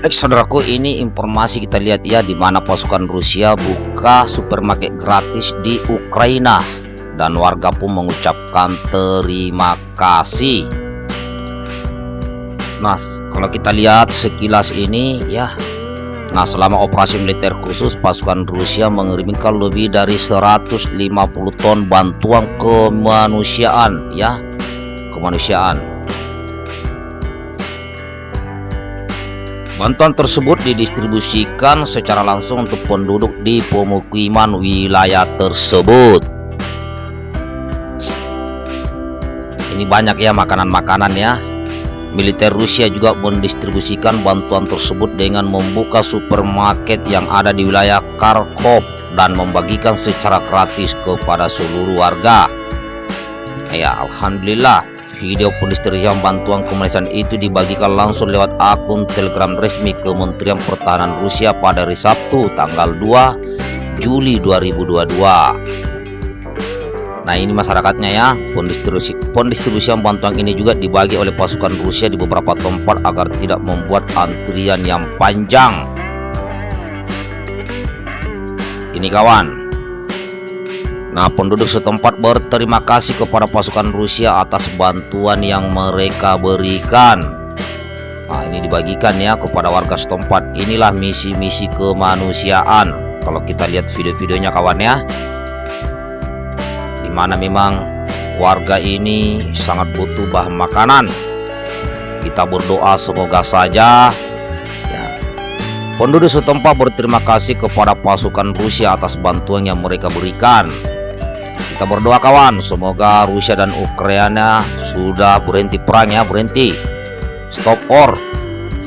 Baik saudaraku ini informasi kita lihat ya di mana pasukan Rusia buka supermarket gratis di Ukraina. Dan warga pun mengucapkan terima kasih. Nah, kalau kita lihat sekilas ini ya. Nah, selama operasi militer khusus pasukan Rusia mengirimkan lebih dari 150 ton bantuan kemanusiaan ya, kemanusiaan Bantuan tersebut didistribusikan secara langsung untuk penduduk di pemukiman wilayah tersebut. Ini banyak ya makanan-makanan ya. Militer Rusia juga mendistribusikan bantuan tersebut dengan membuka supermarket yang ada di wilayah Kharkov dan membagikan secara gratis kepada seluruh warga. Ya, alhamdulillah Video pendistribusian bantuan kemanusiaan itu dibagikan langsung lewat akun telegram resmi Kementerian Pertahanan Rusia pada hari Sabtu tanggal 2 Juli 2022 Nah ini masyarakatnya ya. Pendistribusi, pendistribusian bantuan ini juga dibagi oleh pasukan Rusia di beberapa tempat agar tidak membuat antrian yang panjang. Ini kawan Nah, penduduk setempat berterima kasih kepada pasukan Rusia atas bantuan yang mereka berikan. Nah, ini dibagikan ya kepada warga setempat. Inilah misi-misi kemanusiaan. Kalau kita lihat video-videonya kawan ya. Di mana memang warga ini sangat butuh bahan makanan. Kita berdoa semoga saja ya, penduduk setempat berterima kasih kepada pasukan Rusia atas bantuan yang mereka berikan. Kita berdoa kawan, semoga Rusia dan Ukraina sudah berhenti perang ya, berhenti. Stop war.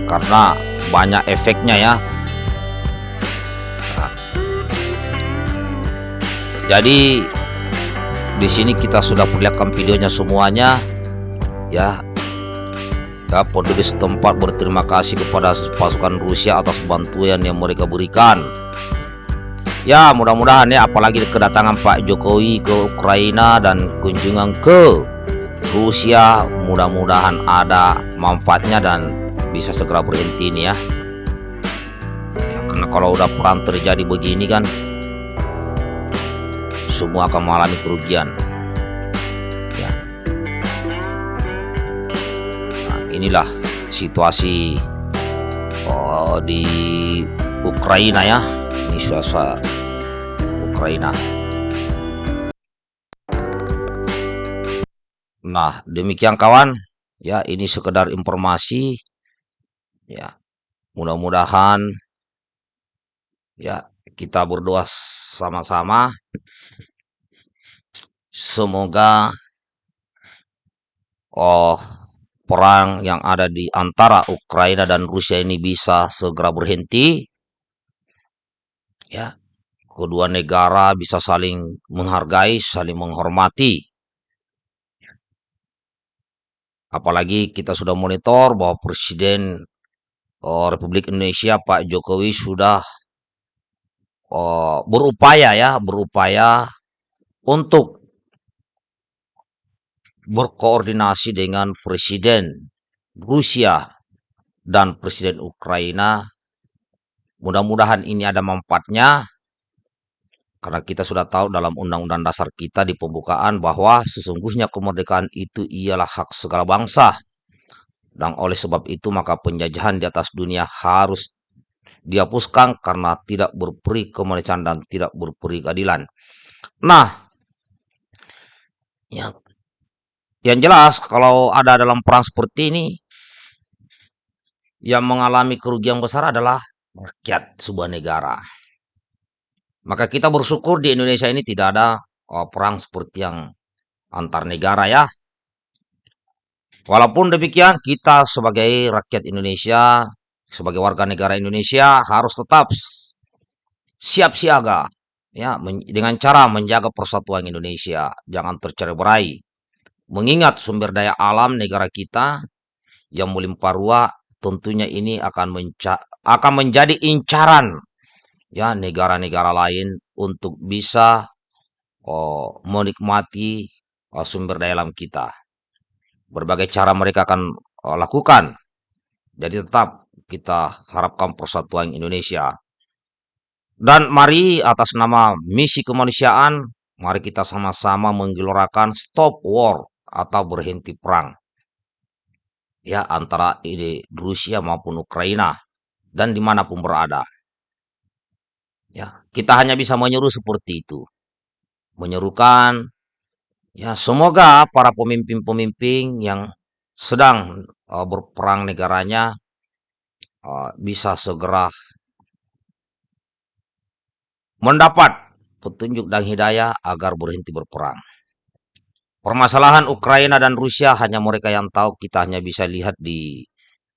Karena banyak efeknya ya. Nah. Jadi di sini kita sudah perlihatkan videonya semuanya ya. Ya, penduduk setempat berterima kasih kepada pasukan Rusia atas bantuan yang mereka berikan. Ya mudah-mudahan ya apalagi kedatangan Pak Jokowi ke Ukraina dan kunjungan ke Rusia mudah-mudahan ada manfaatnya dan bisa segera berhenti ini ya. ya karena kalau udah perang terjadi begini kan semua akan mengalami kerugian. Ya. Nah, inilah situasi oh, di Ukraina ya ini suasana Ukraina. Nah, demikian kawan. Ya, ini sekedar informasi. Ya, mudah-mudahan ya kita berdoa sama-sama. Semoga oh perang yang ada di antara Ukraina dan Rusia ini bisa segera berhenti ya kedua negara bisa saling menghargai, saling menghormati. Apalagi kita sudah monitor bahwa Presiden oh, Republik Indonesia Pak Jokowi sudah oh, berupaya ya, berupaya untuk berkoordinasi dengan Presiden Rusia dan Presiden Ukraina Mudah-mudahan ini ada manfaatnya karena kita sudah tahu dalam undang-undang dasar kita di pembukaan bahwa sesungguhnya kemerdekaan itu ialah hak segala bangsa. Dan oleh sebab itu maka penjajahan di atas dunia harus dihapuskan karena tidak berperi kemerdekaan dan tidak berperi keadilan. Nah, ya, yang jelas kalau ada dalam perang seperti ini, yang mengalami kerugian besar adalah rakyat sebuah negara. Maka kita bersyukur di Indonesia ini tidak ada oh, perang seperti yang antar negara ya. Walaupun demikian kita sebagai rakyat Indonesia, sebagai warga negara Indonesia harus tetap siap siaga ya dengan cara menjaga persatuan Indonesia, jangan tercerai-berai. Mengingat sumber daya alam negara kita yang melimpah ruah tentunya ini akan akan menjadi incaran ya negara-negara lain untuk bisa oh, menikmati oh, sumber daya alam kita. Berbagai cara mereka akan oh, lakukan. Jadi tetap kita harapkan persatuan Indonesia. Dan mari atas nama misi kemanusiaan, mari kita sama-sama menggelorakan stop war atau berhenti perang. Ya, antara ini Rusia maupun Ukraina dan di mana pun berada. Ya, kita hanya bisa menyeru seperti itu. Menyerukan, ya semoga para pemimpin-pemimpin yang sedang uh, berperang negaranya uh, bisa segera mendapat petunjuk dan hidayah agar berhenti berperang. Permasalahan Ukraina dan Rusia hanya mereka yang tahu, kita hanya bisa lihat di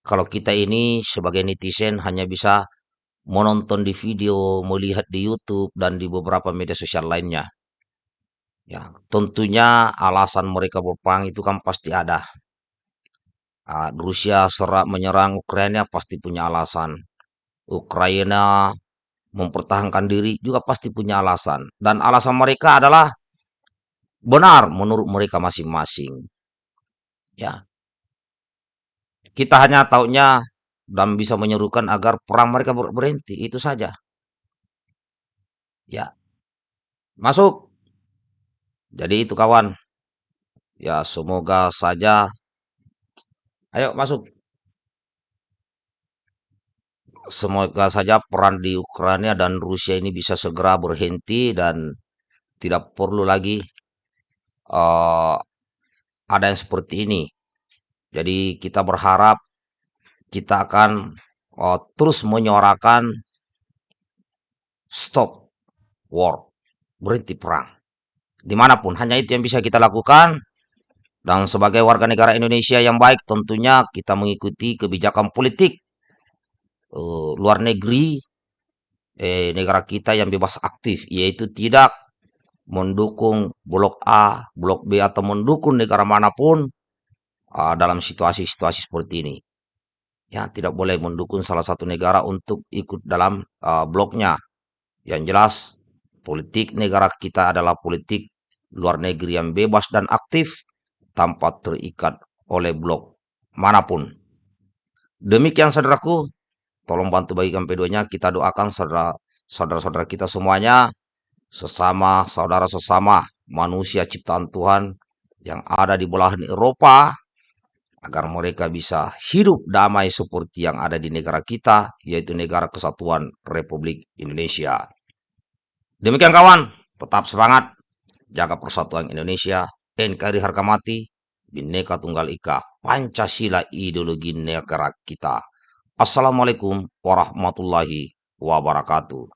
kalau kita ini sebagai netizen hanya bisa menonton di video, melihat di YouTube dan di beberapa media sosial lainnya. Ya, tentunya alasan mereka berperang itu kan pasti ada. Uh, Rusia serak menyerang Ukraina pasti punya alasan. Ukraina mempertahankan diri juga pasti punya alasan. Dan alasan mereka adalah benar menurut mereka masing-masing. Ya. Kita hanya taunya dan bisa menyerukan agar perang mereka berhenti, itu saja. Ya. Masuk. Jadi itu kawan. Ya, semoga saja Ayo masuk. Semoga saja peran di Ukraina dan Rusia ini bisa segera berhenti dan tidak perlu lagi uh, ada yang seperti ini. Jadi kita berharap kita akan uh, terus menyuarakan stop war, berhenti perang. Di mana pun, hanya itu yang bisa kita lakukan. Dan sebagai warga negara Indonesia yang baik, tentunya kita mengikuti kebijakan politik uh, luar negeri eh, negara kita yang bebas aktif, yaitu tidak mendukung blok A, blok B atau mendukung negara mana pun uh, dalam situasi-situasi seperti ini. Ya, tidak boleh mendukung salah satu negara untuk ikut dalam uh, bloknya. Yang jelas, politik negara kita adalah politik luar negeri yang bebas dan aktif tanpa terikat oleh blok mana pun. Demikian saudaraku, Tolong bantu bagikan videonya. Kita doakan saudara-saudara kita semuanya. Sesama saudara sesama manusia ciptaan Tuhan yang ada di belahan Eropa. Agar mereka bisa hidup damai seperti yang ada di negara kita. Yaitu negara kesatuan Republik Indonesia. Demikian kawan. Tetap semangat. Jaga persatuan Indonesia. NKRI harga mati. Bineka Tunggal Ika. Pancasila ideologi negara kita. Assalamualaikum warahmatullahi wabarakatuh.